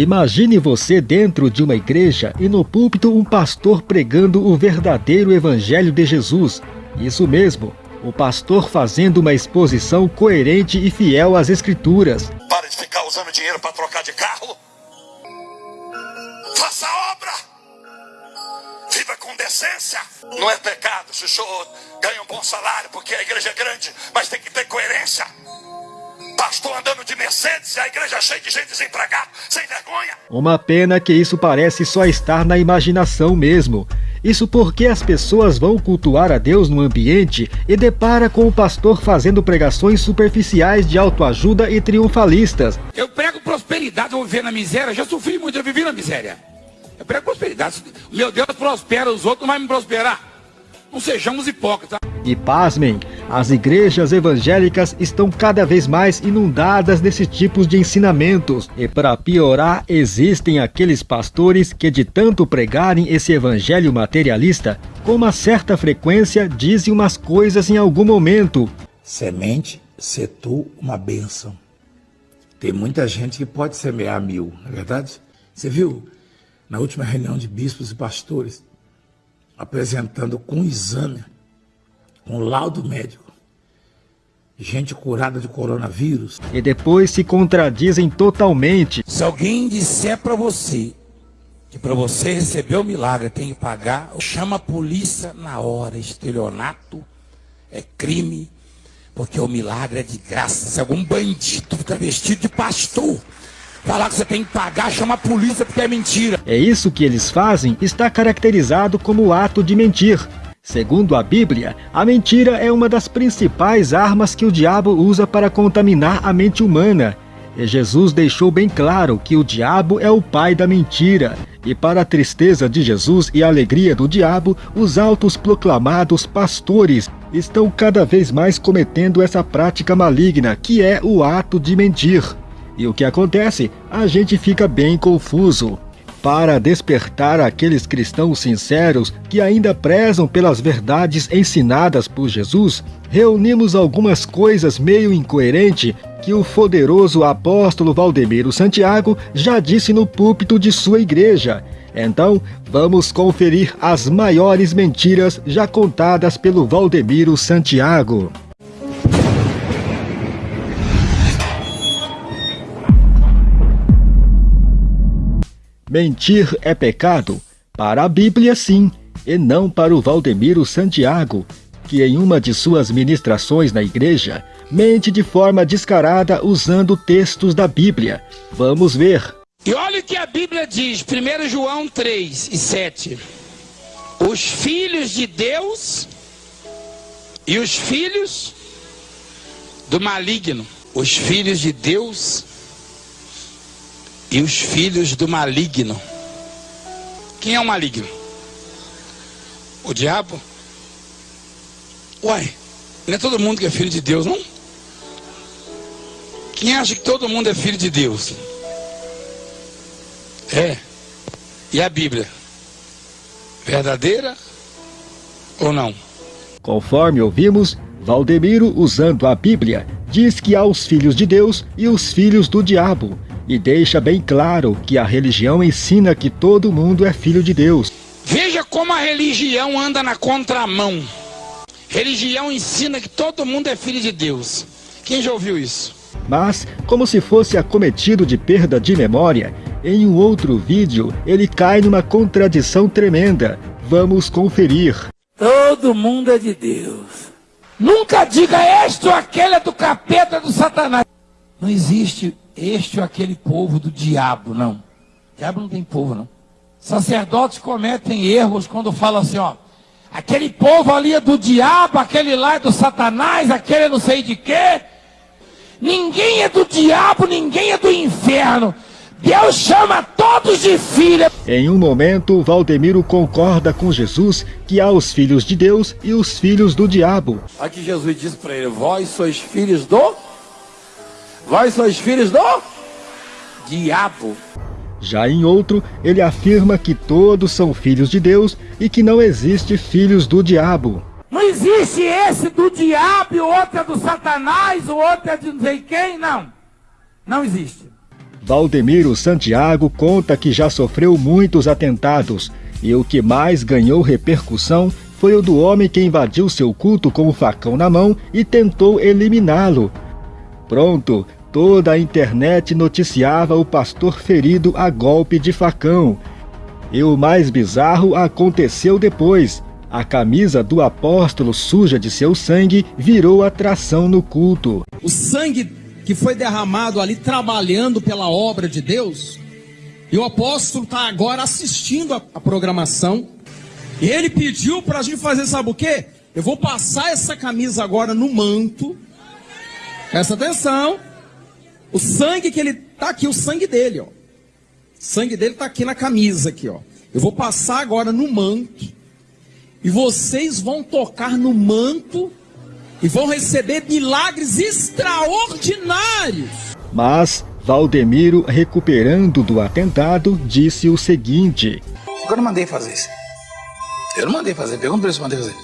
Imagine você dentro de uma igreja e no púlpito um pastor pregando o verdadeiro evangelho de Jesus. Isso mesmo, o pastor fazendo uma exposição coerente e fiel às escrituras. Para de ficar usando dinheiro para trocar de carro. Faça obra. Viva com decência. Não é pecado senhor ganha um bom salário porque a igreja é grande, mas tem que ter coerência pastor andando de Mercedes e a igreja cheia de gente desempregada, sem vergonha. Uma pena que isso parece só estar na imaginação mesmo. Isso porque as pessoas vão cultuar a Deus no ambiente e depara com o pastor fazendo pregações superficiais de autoajuda e triunfalistas. Eu prego prosperidade, eu vou viver na miséria, já sofri muito, eu vivi na miséria. Eu prego prosperidade. Meu Deus prospera, os outros não vão me prosperar. Não sejamos hipócritas. E pasmem, as igrejas evangélicas estão cada vez mais inundadas desse tipo de ensinamentos. E para piorar, existem aqueles pastores que de tanto pregarem esse evangelho materialista, com uma certa frequência dizem umas coisas em algum momento. Semente, se tu uma bênção. Tem muita gente que pode semear mil, não é verdade? Você viu na última reunião de bispos e pastores, apresentando com exame com laudo médico. Gente curada de coronavírus. E depois se contradizem totalmente. Se alguém disser para você que para você receber o milagre tem que pagar, chama a polícia na hora. Estelionato é crime, porque o milagre é de graça. Se algum bandido fica vestido de pastor, falar que você tem que pagar, chama a polícia porque é mentira. É isso que eles fazem, está caracterizado como ato de mentir. Segundo a Bíblia, a mentira é uma das principais armas que o diabo usa para contaminar a mente humana. E Jesus deixou bem claro que o diabo é o pai da mentira. E para a tristeza de Jesus e a alegria do diabo, os altos proclamados pastores estão cada vez mais cometendo essa prática maligna, que é o ato de mentir. E o que acontece? A gente fica bem confuso para despertar aqueles cristãos sinceros que ainda prezam pelas verdades ensinadas por Jesus, reunimos algumas coisas meio incoerentes que o poderoso apóstolo Valdemiro Santiago já disse no púlpito de sua igreja. Então, vamos conferir as maiores mentiras já contadas pelo Valdemiro Santiago. Mentir é pecado? Para a Bíblia, sim, e não para o Valdemiro Santiago, que em uma de suas ministrações na igreja, mente de forma descarada usando textos da Bíblia. Vamos ver. E olha o que a Bíblia diz, 1 João 3 e 7. Os filhos de Deus e os filhos do maligno. Os filhos de Deus e os filhos do maligno. Quem é o maligno? O diabo? Uai, não é todo mundo que é filho de Deus, não? Quem acha que todo mundo é filho de Deus? É. E a Bíblia? Verdadeira ou não? Conforme ouvimos, Valdemiro, usando a Bíblia, diz que há os filhos de Deus e os filhos do diabo e deixa bem claro que a religião ensina que todo mundo é filho de Deus. Veja como a religião anda na contramão. Religião ensina que todo mundo é filho de Deus. Quem já ouviu isso? Mas, como se fosse acometido de perda de memória, em um outro vídeo ele cai numa contradição tremenda. Vamos conferir. Todo mundo é de Deus. Nunca diga este ou aquele é do capeta do satanás. Não existe este ou aquele povo do diabo, não. O diabo não tem povo, não. Sacerdotes cometem erros quando falam assim, ó. Aquele povo ali é do diabo, aquele lá é do satanás, aquele é não sei de quê. Ninguém é do diabo, ninguém é do inferno. Deus chama todos de filha. Em um momento, Valdemiro concorda com Jesus que há os filhos de Deus e os filhos do diabo. Aqui Jesus diz para ele: Vós sois filhos do Vós sois filhos do diabo. Já em outro, ele afirma que todos são filhos de Deus e que não existe filhos do diabo. Não existe esse do diabo, o outro é do satanás, o outro é de não sei quem, não. Não existe. Valdemiro Santiago conta que já sofreu muitos atentados e o que mais ganhou repercussão foi o do homem que invadiu seu culto com o facão na mão e tentou eliminá-lo. Pronto, toda a internet noticiava o pastor ferido a golpe de facão. E o mais bizarro aconteceu depois. A camisa do apóstolo suja de seu sangue virou atração no culto. O sangue que foi derramado ali trabalhando pela obra de Deus, e o apóstolo está agora assistindo a, a programação, e ele pediu para a gente fazer, sabe o quê? Eu vou passar essa camisa agora no manto. Presta atenção. O sangue que ele tá aqui, o sangue dele, ó. O sangue dele tá aqui na camisa aqui, ó. Eu vou passar agora no manto. E vocês vão tocar no manto e vão receber milagres extraordinários. Mas Valdemiro, recuperando do atentado, disse o seguinte: Eu não mandei fazer isso. Eu não mandei fazer. Pergunta pra ele se mandei fazer.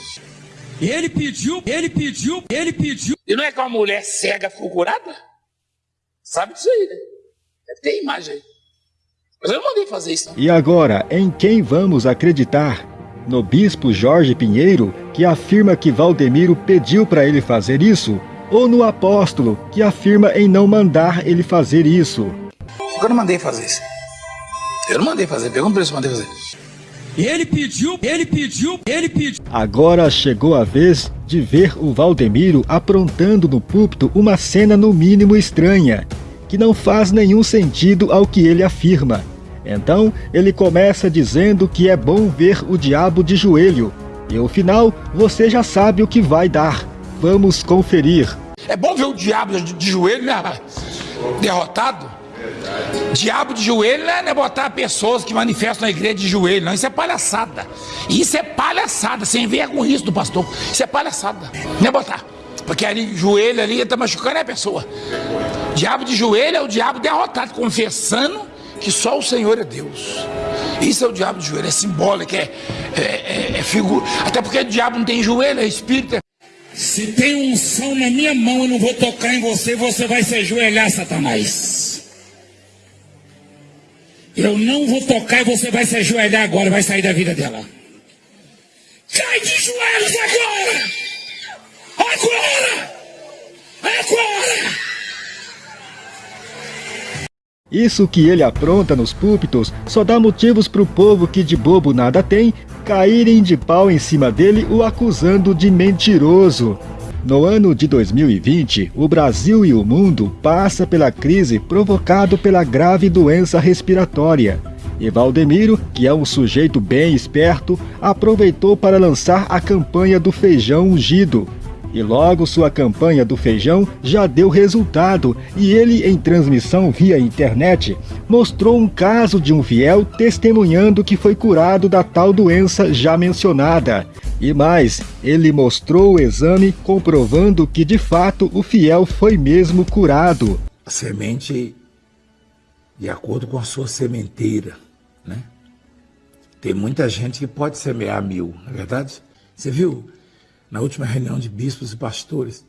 Ele pediu, ele pediu, ele pediu. E não é que uma mulher cega ficou curada? Sabe disso aí, né? Deve ter imagem aí. Mas eu não mandei fazer isso. Não. E agora, em quem vamos acreditar? No bispo Jorge Pinheiro, que afirma que Valdemiro pediu para ele fazer isso? Ou no apóstolo, que afirma em não mandar ele fazer isso? Eu não mandei fazer isso. Eu não mandei fazer. Pergunta pra ele se mandei fazer. Ele pediu, ele pediu, ele pediu. Agora chegou a vez de ver o Valdemiro aprontando no púlpito uma cena no mínimo estranha, que não faz nenhum sentido ao que ele afirma. Então, ele começa dizendo que é bom ver o diabo de joelho. E o final, você já sabe o que vai dar. Vamos conferir. É bom ver o diabo de joelho, né? Derrotado. Diabo de joelho não é botar pessoas que manifestam na igreja de joelho, não. Isso é palhaçada. Isso é palhaçada, sem vergonha isso do pastor. Isso é palhaçada. Não é botar. Porque ali, joelho ali, está machucando a pessoa. Diabo de joelho é o diabo derrotado, confessando que só o Senhor é Deus. Isso é o diabo de joelho, é simbólico, é, é, é, é figura. Até porque o diabo não tem joelho, é espírito. Se tem um som na minha mão, eu não vou tocar em você, você vai se ajoelhar, Satanás. Eu não vou tocar e você vai se ajoelhar agora, vai sair da vida dela. Cai de joelhos agora! Agora! Agora! Isso que ele apronta nos púlpitos só dá motivos para o povo que de bobo nada tem caírem de pau em cima dele o acusando de mentiroso. No ano de 2020, o Brasil e o mundo passa pela crise provocada pela grave doença respiratória. E Valdemiro, que é um sujeito bem esperto, aproveitou para lançar a campanha do feijão ungido, e logo sua campanha do feijão já deu resultado e ele, em transmissão via internet, mostrou um caso de um fiel testemunhando que foi curado da tal doença já mencionada. E mais, ele mostrou o exame comprovando que de fato o fiel foi mesmo curado. A semente de acordo com a sua sementeira, né? Tem muita gente que pode semear mil, não é verdade? Você viu? Na última reunião de bispos e pastores,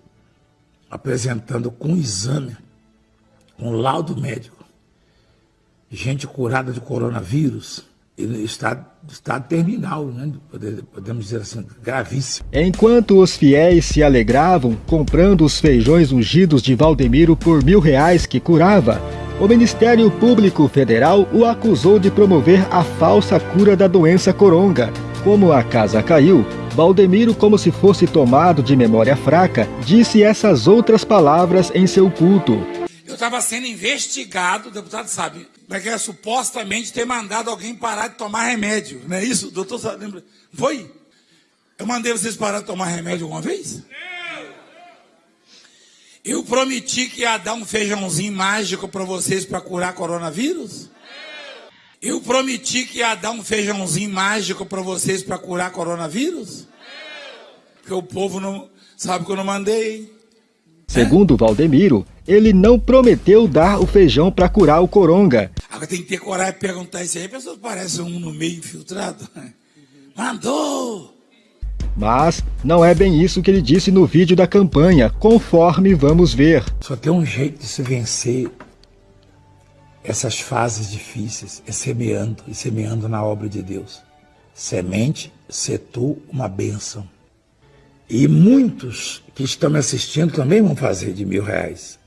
apresentando com exame, com laudo médico, gente curada de coronavírus, está estado terminal, né? podemos dizer assim, gravíssimo. Enquanto os fiéis se alegravam comprando os feijões ungidos de Valdemiro por mil reais que curava, o Ministério Público Federal o acusou de promover a falsa cura da doença coronga. Como a casa caiu, Valdemiro, como se fosse tomado de memória fraca, disse essas outras palavras em seu culto. Eu estava sendo investigado, o deputado sabe, daquela supostamente ter mandado alguém parar de tomar remédio, não é isso? Doutor lembra? Foi? Eu mandei vocês parar de tomar remédio alguma vez? Eu prometi que ia dar um feijãozinho mágico para vocês para curar coronavírus? Eu prometi que ia dar um feijãozinho mágico para vocês para curar coronavírus? Porque o povo não sabe que eu não mandei. Segundo Valdemiro, ele não prometeu dar o feijão para curar o coronga. Agora tem que ter coragem de perguntar isso aí. A pessoa parece um no meio infiltrado. Mandou! Mas não é bem isso que ele disse no vídeo da campanha, conforme vamos ver. Só tem um jeito de se vencer essas fases difíceis é semeando e semeando na obra de Deus. Semente, setor, uma bênção. E muitos que estão me assistindo também vão fazer de mil reais.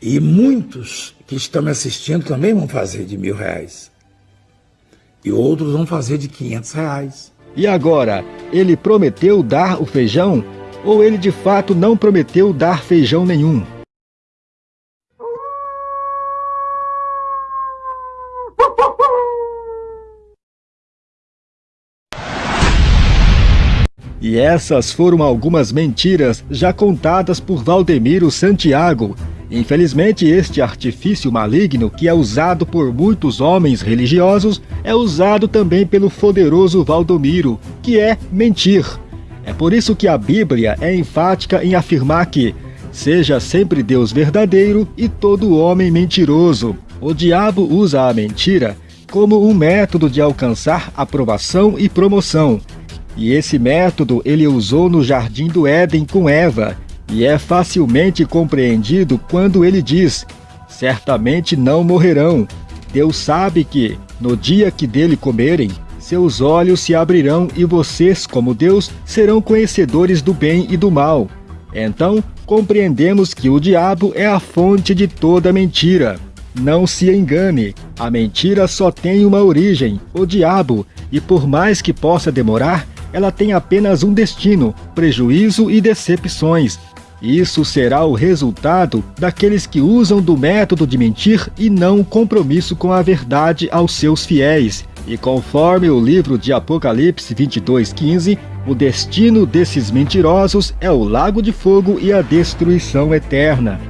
E muitos que estão me assistindo também vão fazer de mil reais. E outros vão fazer de quinhentos reais. E agora, ele prometeu dar o feijão? Ou ele de fato não prometeu dar feijão nenhum? E essas foram algumas mentiras já contadas por Valdemiro Santiago. Infelizmente, este artifício maligno, que é usado por muitos homens religiosos, é usado também pelo poderoso Valdomiro, que é mentir. É por isso que a Bíblia é enfática em afirmar que seja sempre Deus verdadeiro e todo homem mentiroso. O diabo usa a mentira como um método de alcançar aprovação e promoção, e esse método ele usou no Jardim do Éden com Eva, e é facilmente compreendido quando ele diz: Certamente não morrerão. Deus sabe que, no dia que dele comerem, seus olhos se abrirão e vocês, como Deus, serão conhecedores do bem e do mal. Então, compreendemos que o diabo é a fonte de toda mentira. Não se engane, a mentira só tem uma origem, o diabo, e por mais que possa demorar, ela tem apenas um destino: prejuízo e decepções. Isso será o resultado daqueles que usam do método de mentir e não o compromisso com a verdade aos seus fiéis. E conforme o livro de Apocalipse 22:15, o destino desses mentirosos é o lago de fogo e a destruição eterna.